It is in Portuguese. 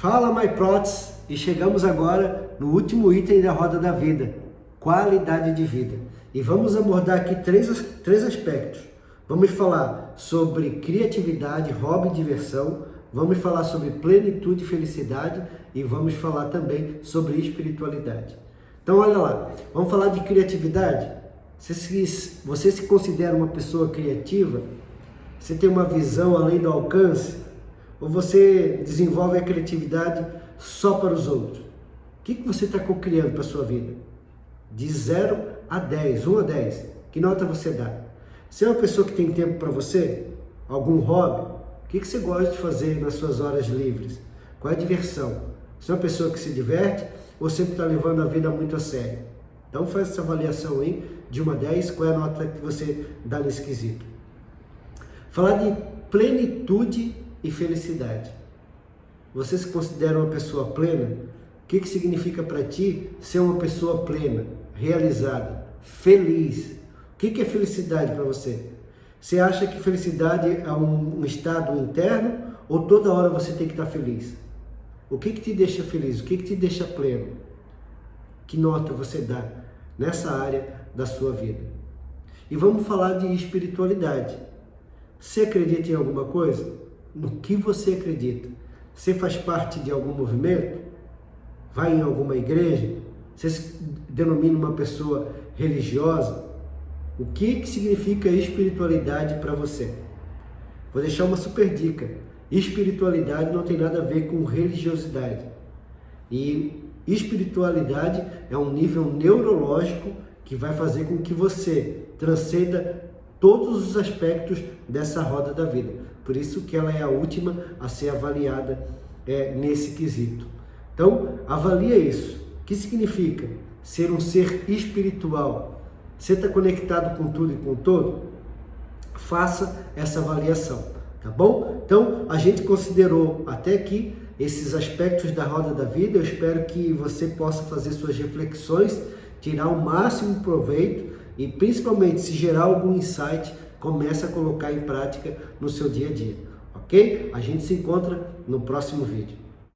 Fala MyProtes e chegamos agora no último item da roda da vida, qualidade de vida. E vamos abordar aqui três, três aspectos. Vamos falar sobre criatividade, hobby diversão, vamos falar sobre plenitude e felicidade e vamos falar também sobre espiritualidade. Então olha lá, vamos falar de criatividade? Você se, você se considera uma pessoa criativa? Você tem uma visão além do alcance? Ou você desenvolve a criatividade só para os outros? O que, que você está criando para a sua vida? De 0 a 10, 1 a 10, que nota você dá? Você é uma pessoa que tem tempo para você? Algum hobby? O que, que você gosta de fazer nas suas horas livres? Qual é a diversão? Você é uma pessoa que se diverte ou sempre está levando a vida muito a sério? Então faz essa avaliação aí, de 1 a 10, qual é a nota que você dá nesse quesito. Falar de plenitude e felicidade. Você se considera uma pessoa plena? O que, que significa para ti ser uma pessoa plena, realizada, feliz? O que, que é felicidade para você? Você acha que felicidade é um, estado interno ou toda hora você tem que estar feliz? O que, que te deixa feliz? O que, que te deixa pleno? Que nota você dá nessa área da sua vida? E vamos falar de espiritualidade. Você acredita em alguma coisa? No que você acredita. Você faz parte de algum movimento? Vai em alguma igreja? Você se denomina uma pessoa religiosa? O que, que significa espiritualidade para você? Vou deixar uma super dica. Espiritualidade não tem nada a ver com religiosidade. E espiritualidade é um nível neurológico que vai fazer com que você transcenda todos os aspectos dessa roda da vida. Por isso que ela é a última a ser avaliada é, nesse quesito. Então, avalia isso. O que significa ser um ser espiritual? Você está conectado com tudo e com todo? Faça essa avaliação, tá bom? Então, a gente considerou até aqui esses aspectos da roda da vida. Eu espero que você possa fazer suas reflexões, tirar o máximo proveito e principalmente se gerar algum insight, comece a colocar em prática no seu dia a dia, ok? A gente se encontra no próximo vídeo.